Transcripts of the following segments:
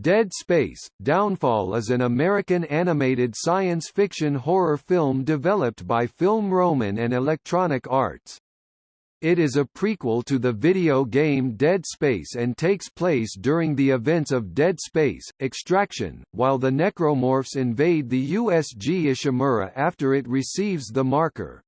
Dead Space – Downfall is an American animated science fiction horror film developed by Film Roman and Electronic Arts. It is a prequel to the video game Dead Space and takes place during the events of Dead Space, Extraction, while the Necromorphs invade the USG Ishimura after it receives the marker.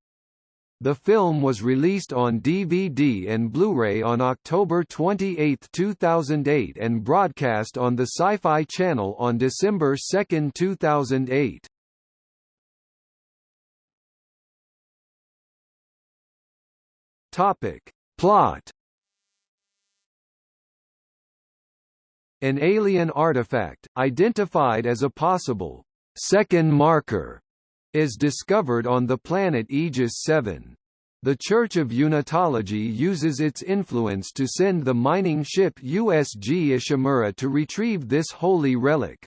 The film was released on DVD and Blu-ray on October 28, 2008 and broadcast on the Sci-Fi Channel on December 2, 2008. Topic. Plot An alien artifact, identified as a possible second marker is discovered on the planet Aegis 7. The Church of Unitology uses its influence to send the mining ship USG Ishimura to retrieve this holy relic.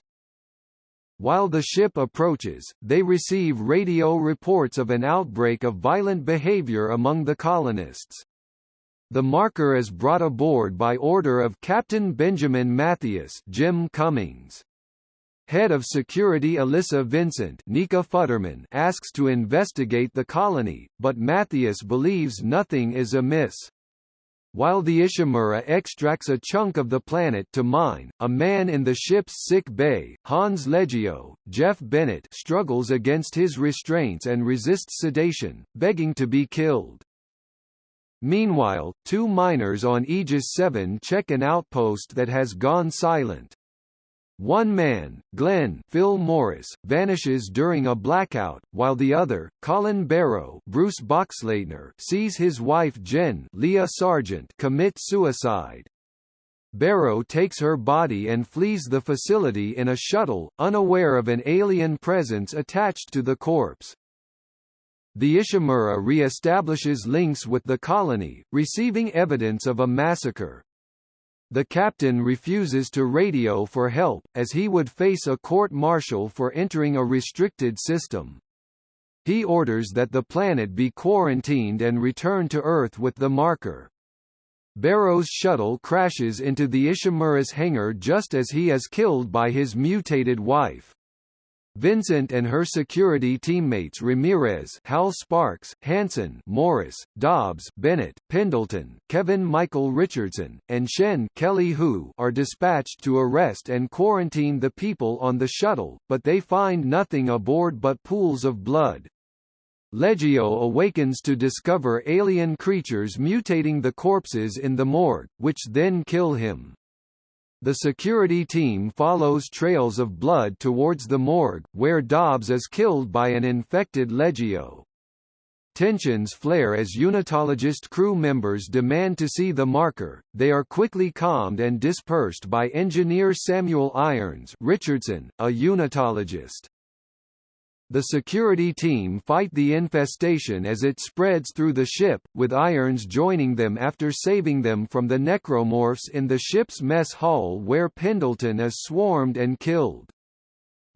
While the ship approaches, they receive radio reports of an outbreak of violent behavior among the colonists. The marker is brought aboard by order of Captain Benjamin Mathius Jim Cummings. Head of Security Alyssa Vincent Nika Futterman asks to investigate the colony, but Mathius believes nothing is amiss. While the Ishimura extracts a chunk of the planet to mine, a man in the ship's sick bay, Hans Legio, Jeff Bennett struggles against his restraints and resists sedation, begging to be killed. Meanwhile, two miners on Aegis 7 check an outpost that has gone silent. One man, Glenn Phil Morris, vanishes during a blackout, while the other, Colin Barrow Bruce Boxleitner, sees his wife Jen Leah Sargent commit suicide. Barrow takes her body and flees the facility in a shuttle, unaware of an alien presence attached to the corpse. The Ishimura re-establishes links with the colony, receiving evidence of a massacre. The captain refuses to radio for help, as he would face a court-martial for entering a restricted system. He orders that the planet be quarantined and return to Earth with the marker. Barrow's shuttle crashes into the Ishimura's hangar just as he is killed by his mutated wife. Vincent and her security teammates Ramirez Hal Sparks, Hanson Morris, Dobbs Bennett, Pendleton, Kevin Michael Richardson, and Shen Kelly Hu are dispatched to arrest and quarantine the people on the shuttle, but they find nothing aboard but pools of blood. Legio awakens to discover alien creatures mutating the corpses in the morgue, which then kill him. The security team follows trails of blood towards the morgue, where Dobbs is killed by an infected Legio. Tensions flare as Unitologist crew members demand to see the marker, they are quickly calmed and dispersed by engineer Samuel Irons Richardson, a Unitologist. The security team fight the infestation as it spreads through the ship, with Irons joining them after saving them from the necromorphs in the ship's mess hall where Pendleton is swarmed and killed.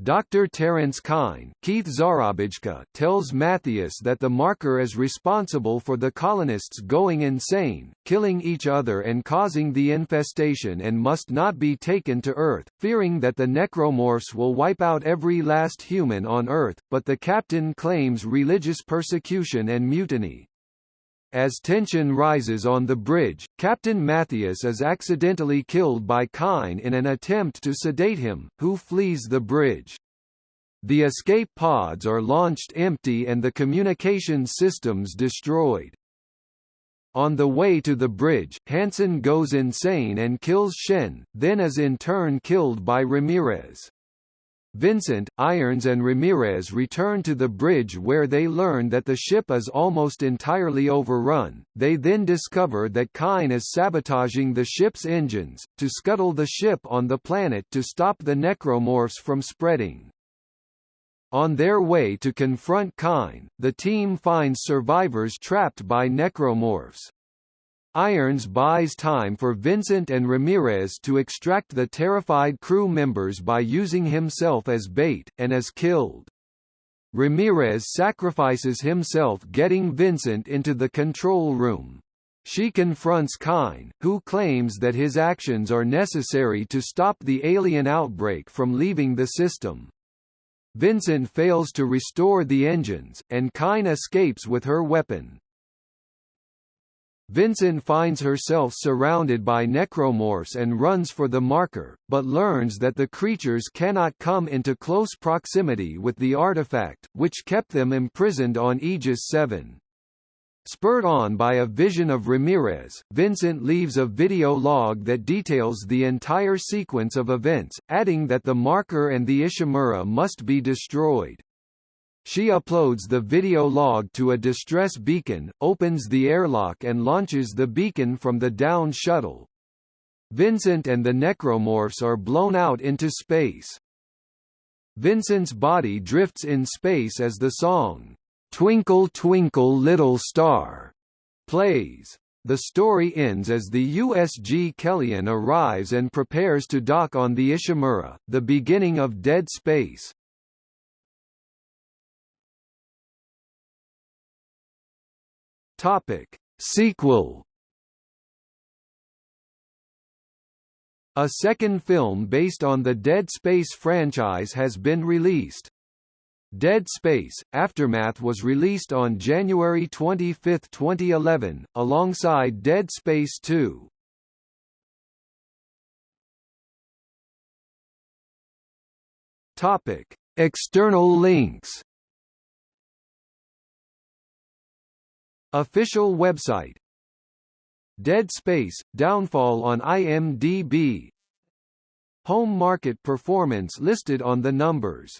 Dr. Terence Kyne Keith tells Mathius that the marker is responsible for the colonists going insane, killing each other and causing the infestation and must not be taken to Earth, fearing that the necromorphs will wipe out every last human on Earth, but the captain claims religious persecution and mutiny. As tension rises on the bridge, Captain Mathius is accidentally killed by Kyne in an attempt to sedate him, who flees the bridge. The escape pods are launched empty and the communication systems destroyed. On the way to the bridge, Hanson goes insane and kills Shen, then is in turn killed by Ramirez. Vincent, Irons and Ramirez return to the bridge where they learn that the ship is almost entirely overrun. They then discover that Kyne is sabotaging the ship's engines, to scuttle the ship on the planet to stop the necromorphs from spreading. On their way to confront Kyne, the team finds survivors trapped by necromorphs. Irons buys time for Vincent and Ramirez to extract the terrified crew members by using himself as bait, and is killed. Ramirez sacrifices himself getting Vincent into the control room. She confronts Kyne, who claims that his actions are necessary to stop the alien outbreak from leaving the system. Vincent fails to restore the engines, and Kyne escapes with her weapon. Vincent finds herself surrounded by necromorphs and runs for the marker, but learns that the creatures cannot come into close proximity with the artifact, which kept them imprisoned on Aegis 7. Spurred on by a vision of Ramirez, Vincent leaves a video log that details the entire sequence of events, adding that the marker and the Ishimura must be destroyed. She uploads the video log to a distress beacon, opens the airlock and launches the beacon from the down shuttle. Vincent and the necromorphs are blown out into space. Vincent's body drifts in space as the song, "'Twinkle Twinkle Little Star' plays. The story ends as the USG Kellion arrives and prepares to dock on the Ishimura, the beginning of Dead Space. Topic: Sequel. A second film based on the Dead Space franchise has been released. Dead Space – Aftermath was released on January 25, 2011, alongside Dead Space 2. External links Official website. Dead Space – Downfall on IMDb Home market performance listed on the numbers